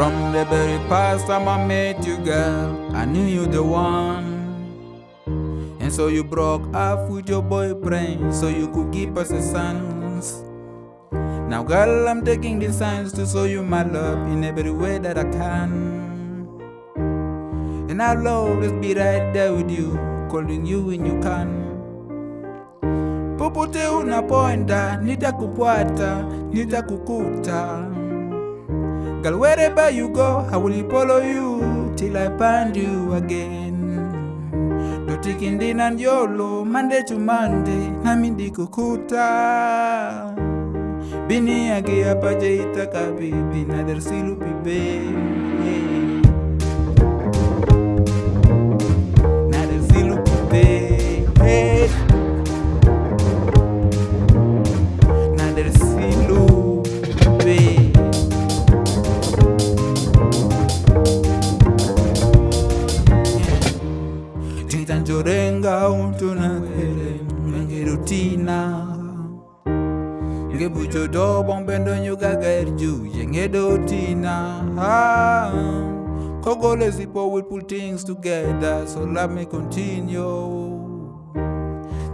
From the very past time I met you, girl, I knew you the one. And so you broke off with your boyfriend so you could give us a sons. Now, girl, I'm taking the signs to show you my love in every way that I can. And I'll always be right there with you, calling you when you can. Popote unapoenda, nitakufuata, nitakukuta. Girl, wherever you go, I will follow you till I find you again. Dotikindi na njolo, Monday to Monday, nami ndikukuta. Bini yake hapa jaitaka bibi, na dersilu pibe. Tintanjorenga untuna kere Nge rutina Nge bucho do bombendo nyuga gerju Yenge do tina ah. Kogole zipo we pull things together So let me continue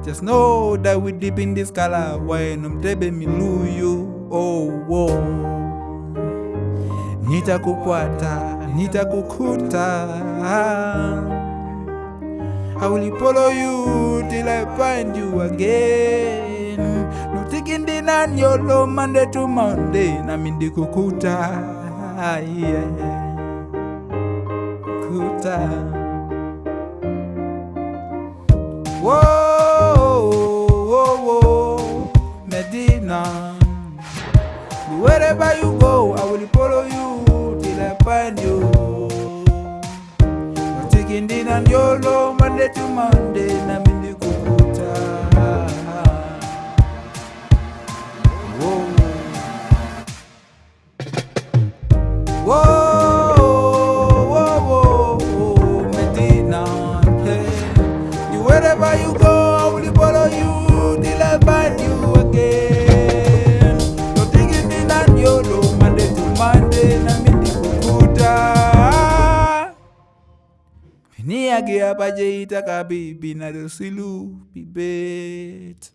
Just know that we deep in this color When umtebe miluyu Oh, oh. Nitakufuata, nitakukuta I will follow you till I find you again. No taking the nan yolo Monday to Monday. Na mindi kukuta. Yeah. Kuta. Whoa, yolo Monday to Monday. Na mindi kukuta. Whoa. Whoa, niagi apa jeita kabibi na dosilu bibet.